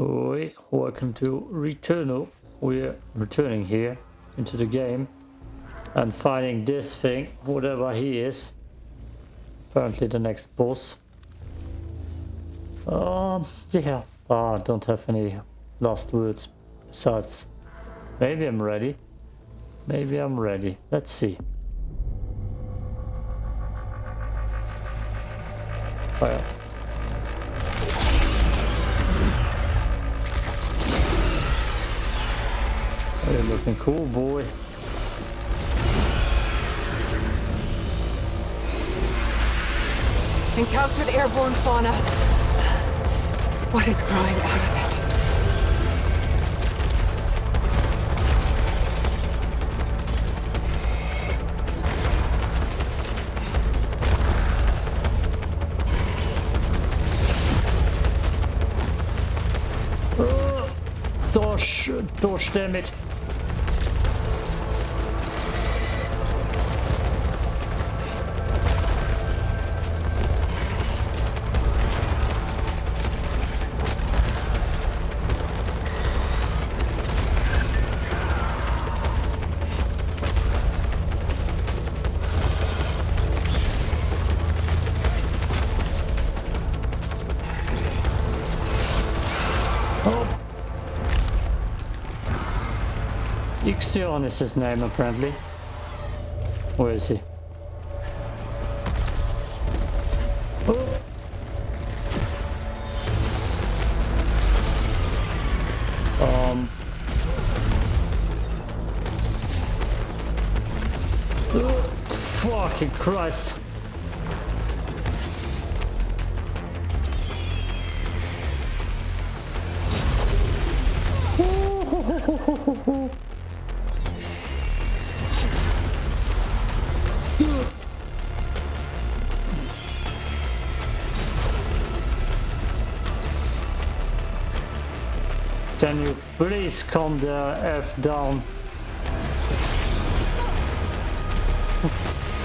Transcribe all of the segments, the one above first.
Oi, welcome to Returnal. We're returning here into the game and finding this thing, whatever he is. Apparently the next boss. Um, yeah. Ah, I don't have any last words besides. Maybe I'm ready. Maybe I'm ready. Let's see. Well. You're looking cool, boy. Encountered airborne fauna. What is growing out of it? Oh, Dosh, Dosh, damn it. Ixion is his name apparently. Where is he? Um. Oh, fucking Christ. please calm the F down?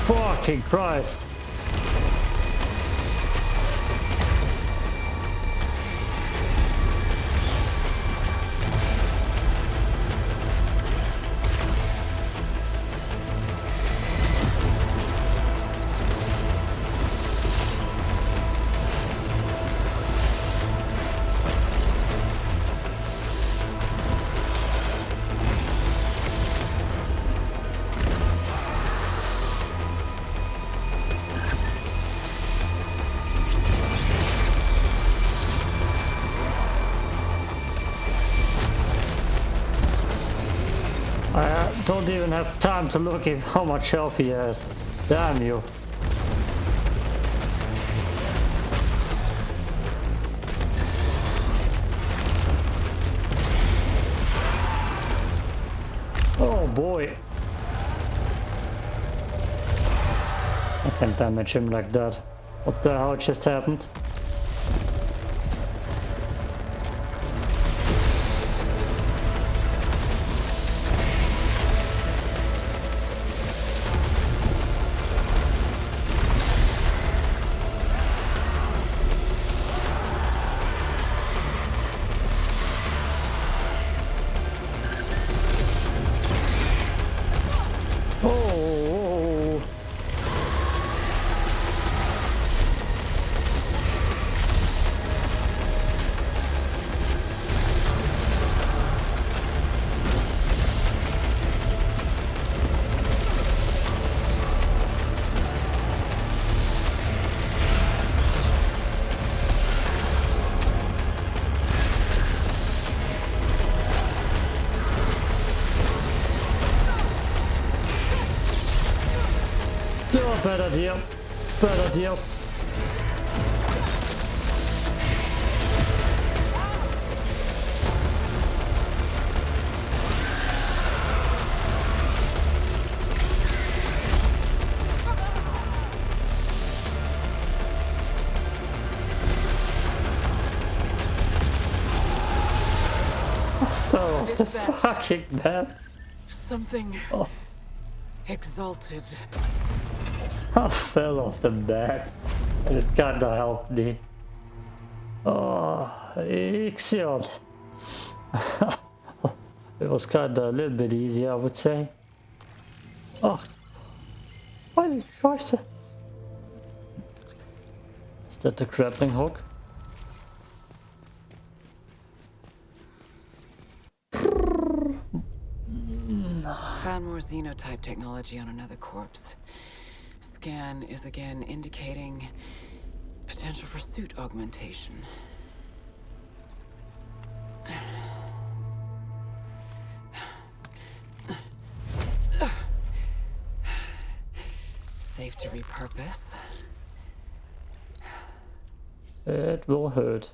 Fucking Christ. Don't even have time to look at how much health he has. Damn you. Oh boy. I can't damage him like that. What the hell just happened? Oh, better deal. Better deal. The fucking bed. Something Oh. exalted. I fell off the bed. And it kinda helped me. Oh, excellent. it was kind of a little bit easier, I would say. Oh, meine Scheiße. Is that the grappling hook? Found more xenotype technology on another corpse. Scan is again indicating potential for suit augmentation. Safe to repurpose. It will hurt.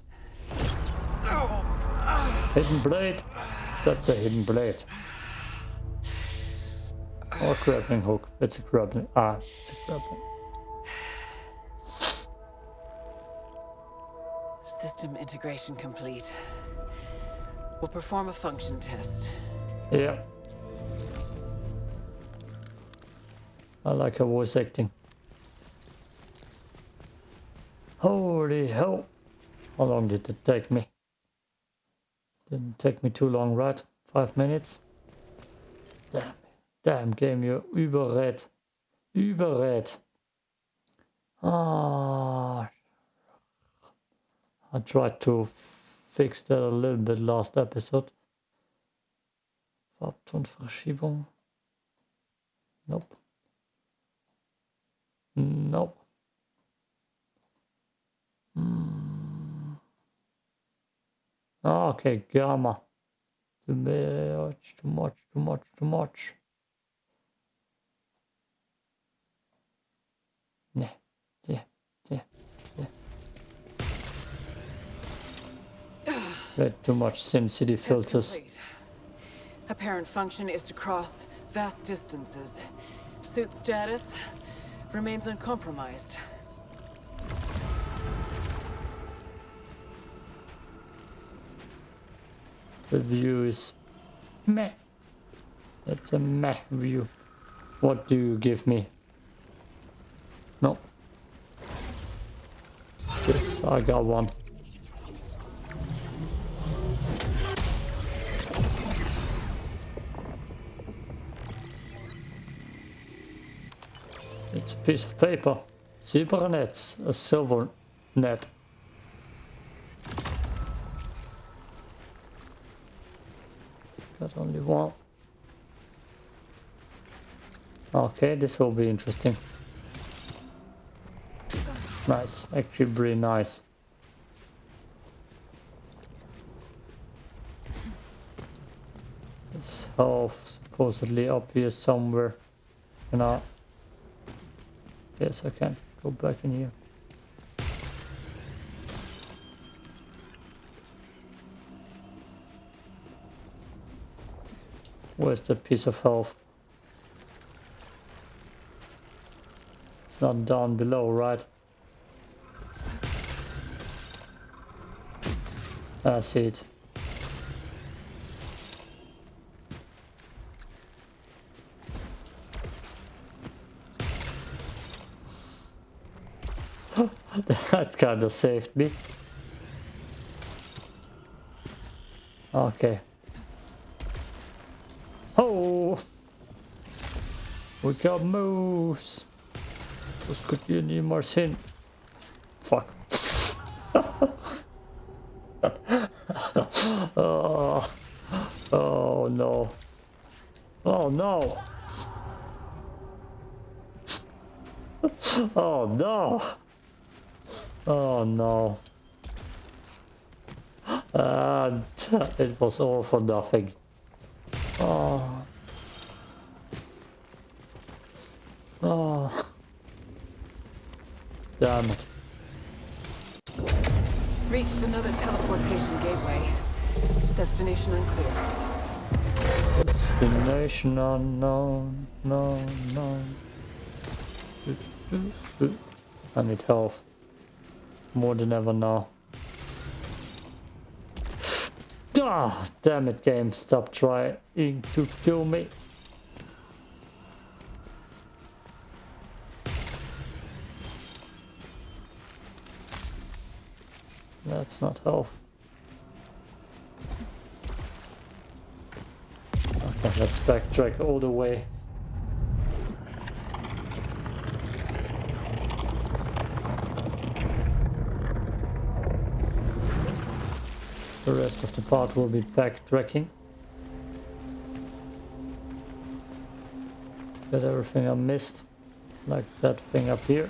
Oh. Hidden blade. That's a hidden blade. Or grappling hook. It's a grappling. Ah, it's a grappling. System integration complete. We'll perform a function test. Yeah. I like her voice acting. Holy hell. How long did it take me? Didn't take me too long, right? Five minutes? Damn. Damn game, you're überred. Überred. Ah. I tried to fix that a little bit last episode. Farbtonverschiebung. Nope. Nope. Mm. Oh, okay, gamma. Too much, too much, too much, too much. Way too much SimCity filters. Apparent function is to cross vast distances. Suit status remains uncompromised. The view is meh. It's a meh view. What do you give me? No. Yes, I got one. It's a piece of paper. Zebra nets, a silver net. Got only one. Okay, this will be interesting. Nice, actually pretty nice. This half supposedly up here somewhere. Can I? Yes, I can. Go back in here. Where's that piece of health? It's not down below, right? I see it. that kind of saved me. Okay. Oh! We got moves! Ihr niemals hin. Fuck. oh. oh no. Oh no. oh no. Oh no. And ah, it was all for nothing. Oh. Oh. Damn it. Reached another teleportation gateway. Destination unclear. Destination unknown, no, no. I need health. More than ever now. Ah, damn it game, stop trying to kill me. That's not health. Okay, let's backtrack all the way. The rest of the part will be backtracking. Get everything I missed, like that thing up here.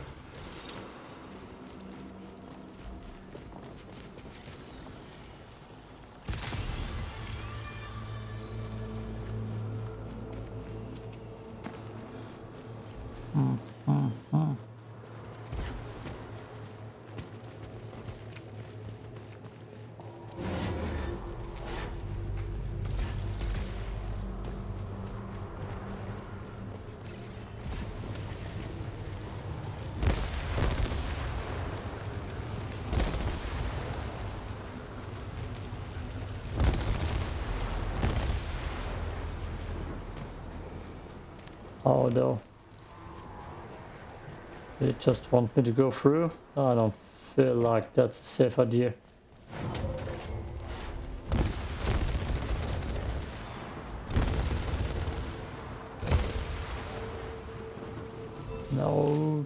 Just want me to go through? I don't feel like that's a safe idea. No.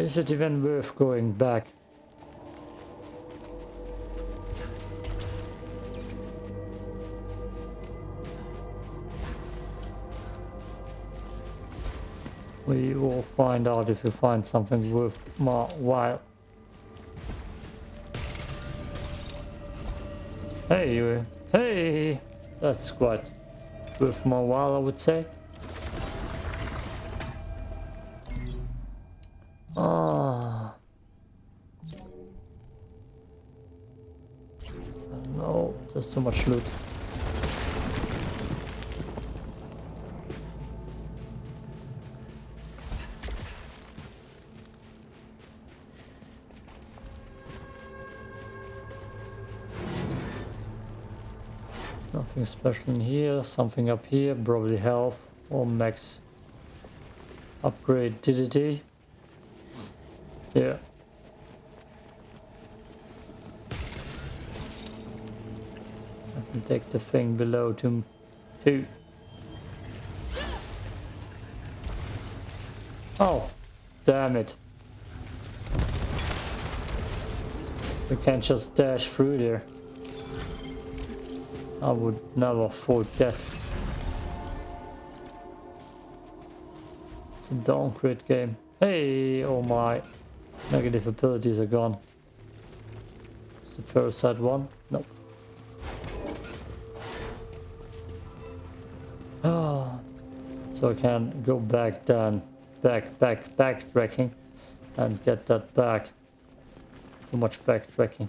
Is it even worth going back? We will find out if we find something worth my while. Hey, uh, hey, that's quite worth my while I would say. Nothing special in here, something up here, probably health or max upgrade DDD. Yeah. I can take the thing below to two. Oh, damn it. We can't just dash through there. I would never afford that. It's a downgrade game. Hey, oh my. Negative abilities are gone. It's the parasite one? Nope. Ah, so I can go back down, back, back, backtracking and get that back. Too much backtracking.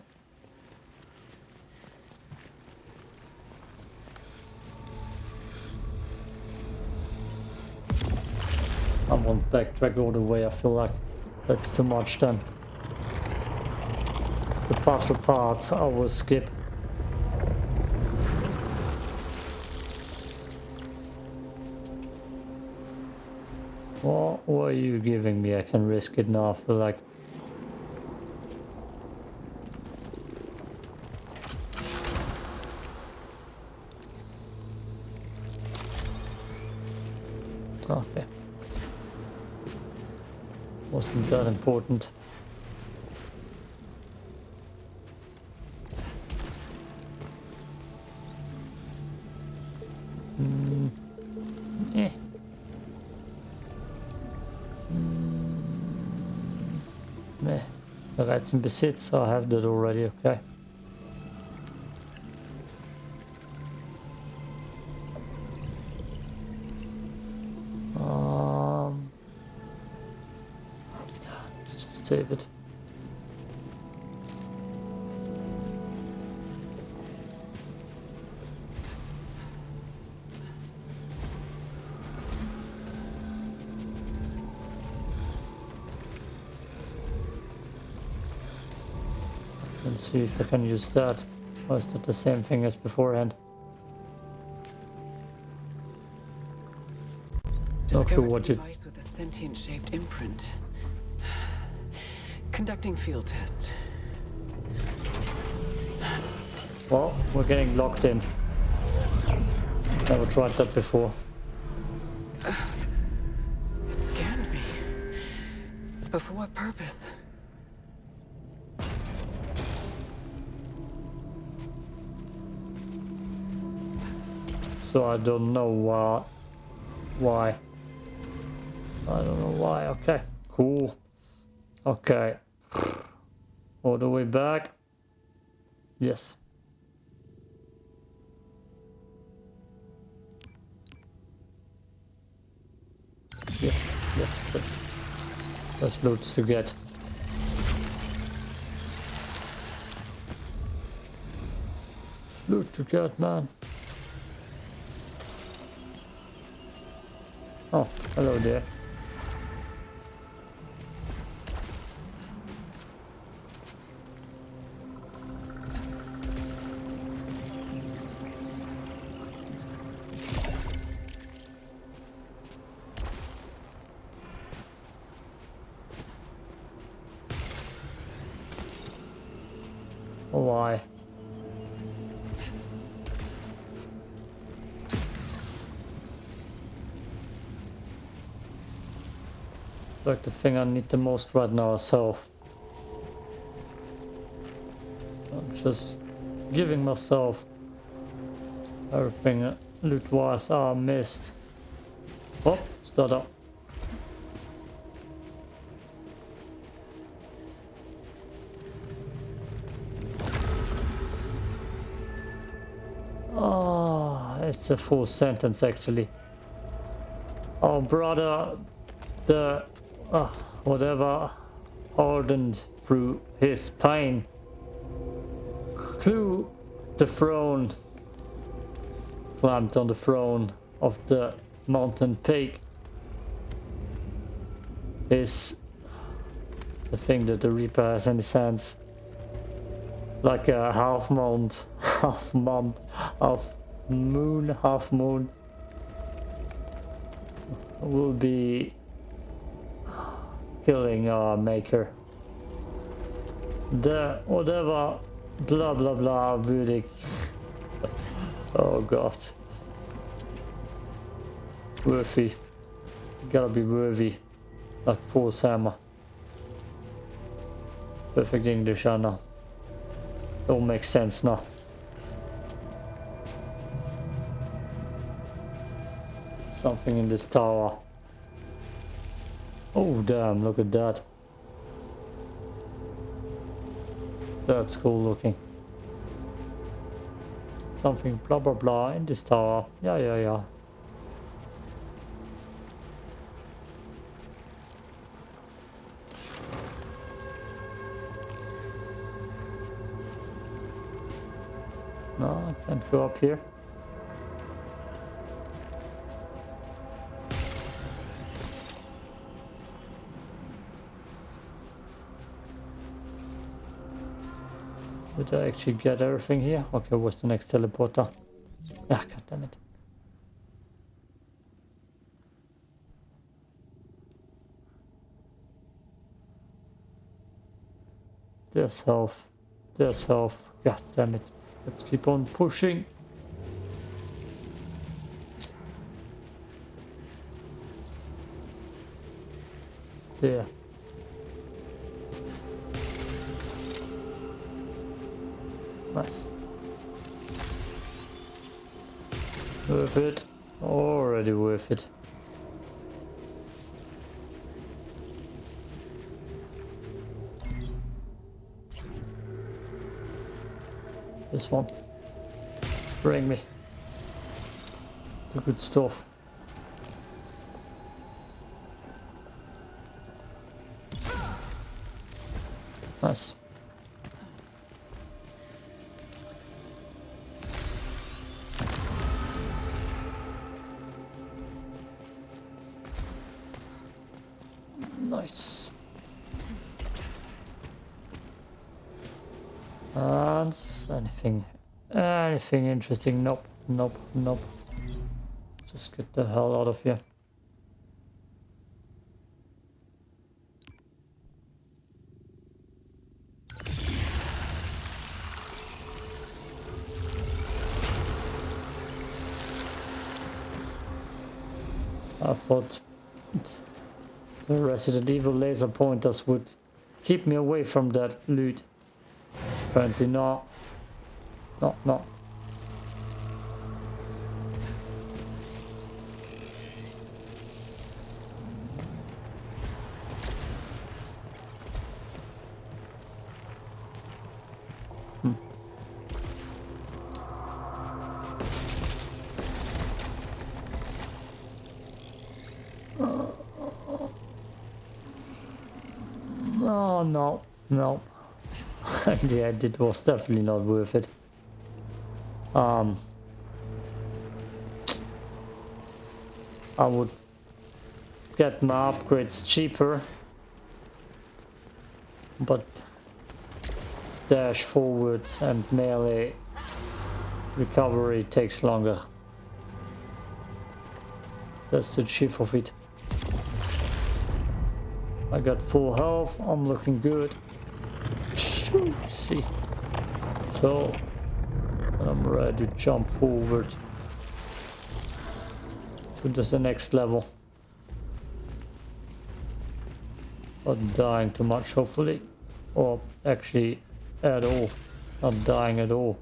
Backtrack all the way, I feel like. That's too much then. The puzzle parts I will skip. What were you giving me? I can risk it now for like... important. Mm. Eh. Mm. Eh. Bereits in Besitz, I have that already, okay. Save it. Let's see if I can use that. Or is that the same thing as beforehand? Discovered what a device with a sentient shaped imprint. Conducting field test. Well, we're getting locked in. Never tried that before. It scanned me. But for what purpose? So I don't know why. Why? I don't know why. Okay, cool. Okay. All the way back. Yes. Yes, yes, yes. There's loads to get. Loot to get, man. Oh, hello there. Thing I need the most right now myself. I'm just giving myself everything loot wise I missed. Oh, start up. Oh, it's a full sentence actually. Oh, brother, the uh, whatever hardened through his pain. Clue the throne, climbed on the throne of the mountain peak. Is the thing that the Reaper has his hands. Like a half month, half month, half moon, half moon. Will be killing our maker. The whatever blah blah blah Budik. oh god. Worthy. Gotta be worthy. Like Force Hammer. Perfect English, I know. It all makes sense now. Something in this tower. Oh damn, look at that. That's cool looking. Something blah blah blah in this tower. Yeah, yeah, yeah. No, I can't go up here. Actually get everything here? Okay, what's the next teleporter? Ah, god damn it. There's health. There's health. God damn it. Let's keep on pushing. There. Nice. Worth it. Already worth it. This one. Bring me. The good stuff. Nice. And anything anything interesting? Nope, nope, nope. Just get the hell out of here. I thought the Resident Evil laser pointers would keep me away from that loot. Apparently not. Not, not. No, yeah, it was definitely not worth it. Um, I would get my upgrades cheaper, but dash forward and melee recovery takes longer. That's the chief of it. I got full health, I'm looking good. See. So, I'm ready to jump forward to the next level. Not dying too much, hopefully. Or actually, at all. Not dying at all.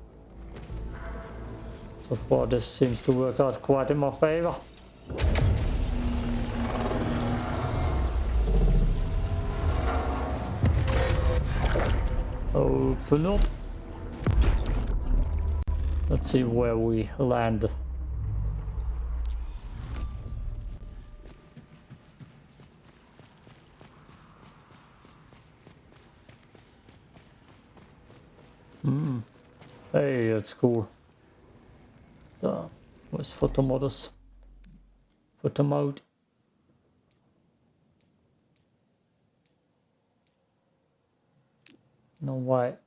So far, this seems to work out quite in my favor. Open up. Let's see where we land. Hmm. Hey, that's cool. Uh, where's photo modus? No white.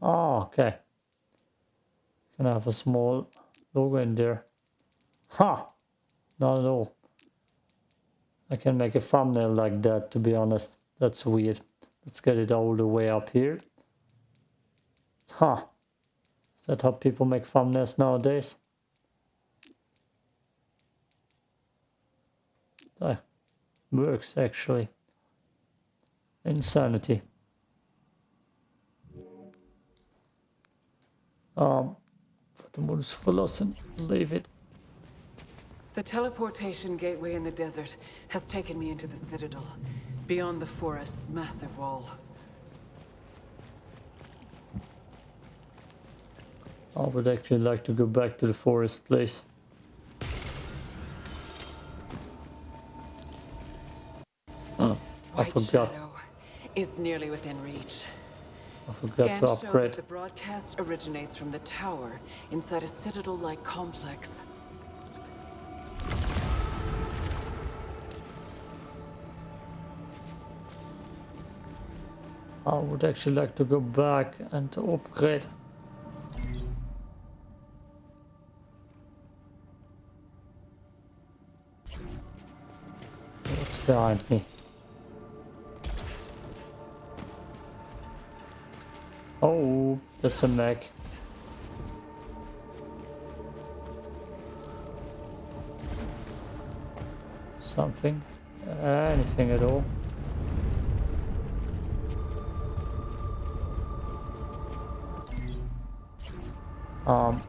Oh, okay. Can I have a small logo in there? Ha! Huh. Not at all. I can make a thumbnail like that, to be honest. That's weird. Let's get it all the way up here. Huh. Is that how people make thumbnails nowadays? That works, actually. Insanity. Um. Leave it. The teleportation gateway in the desert has taken me into the Citadel, beyond the forest's massive wall. I would actually like to go back to the forest place. Oh, I White forgot. Shadow is nearly within reach. I forgot Scans to show upgrade. that the broadcast originates from the tower inside a citadel-like complex. I would actually like to go back and to upgrade. What's behind me? That's a mech. Something. Anything at all. Um.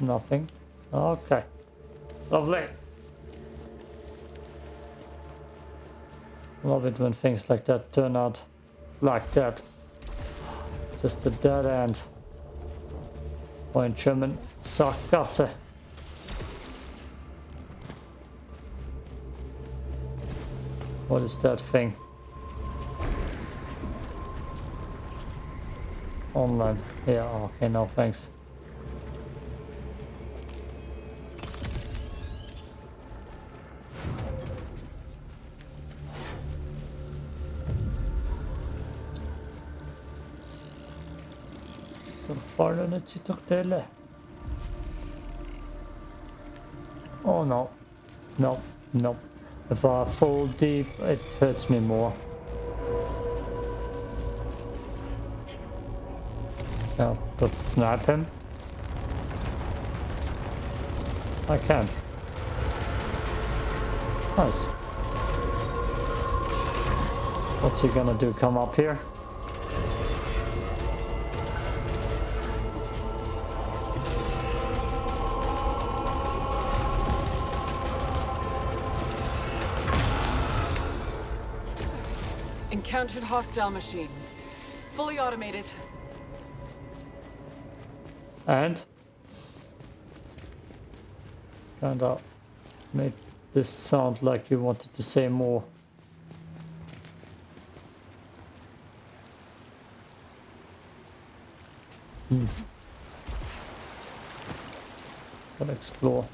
Nothing. Okay. Lovely. Love it when things like that turn out like that. Just a dead end. Or in German, Sackgasse. What is that thing? Online. Yeah, okay, no thanks. Oh no. No, no. If I fall deep, it hurts me more. Yeah, but snap him. I can. Nice. What's he gonna do? Come up here? Encountered hostile machines. Fully automated. And? Kinda made this sound like you wanted to say more. Hmm. Gotta explore.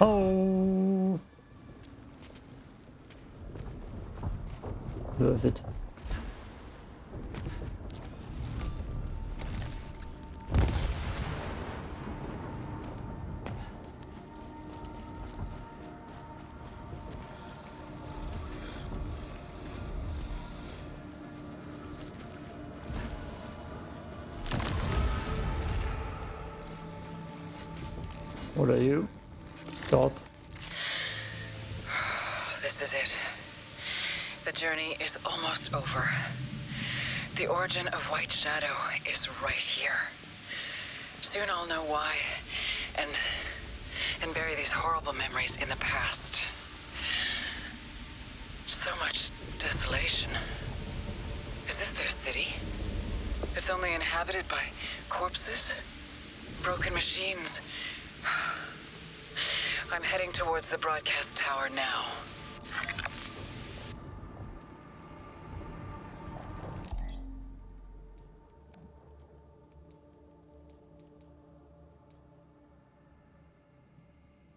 Oh. Worth it. What are you? Dot. This is it. The journey is almost over. The origin of White Shadow is right here. Soon I'll know why, and and bury these horrible memories in the past. So much desolation. Is this their city? It's only inhabited by corpses, broken machines. I'm heading towards the broadcast tower now.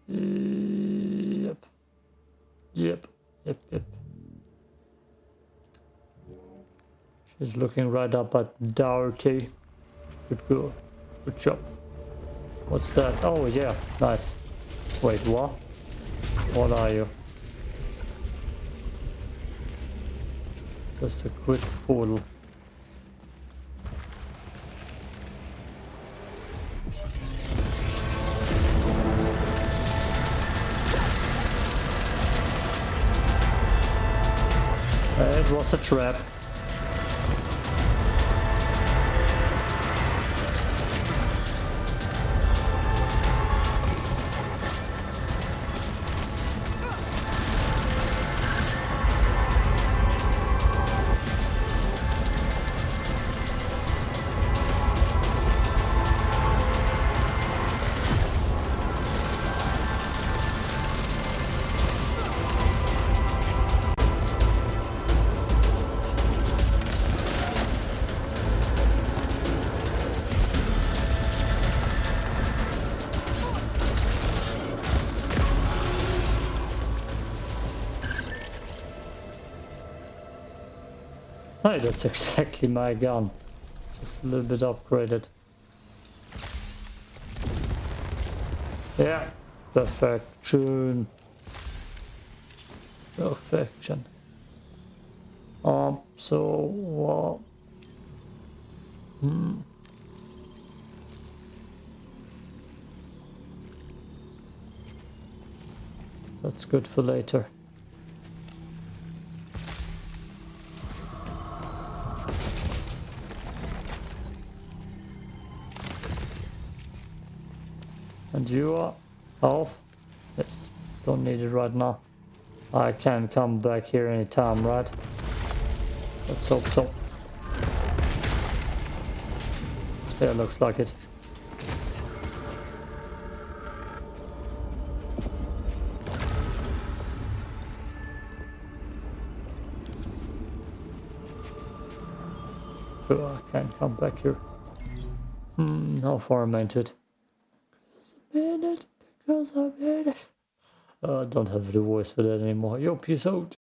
Yep. Yep. Yep. Yep. She's looking right up at Doherty. Good girl. Good job. What's that? Oh yeah, nice. Wait, what? What are you? Just a quick portal. It was a trap. Hey, that's exactly my gun. Just a little bit upgraded. Yeah, perfection. Perfection. Um, so, uh, hmm. That's good for later. Are off? Yes, don't need it right now. I can come back here anytime, right? Let's hope so. Yeah, it looks like it. Oh, I can't come back here. Hmm, how far am I into it? minute because I made it. Uh, I don't have the voice for that anymore. Yo, peace out.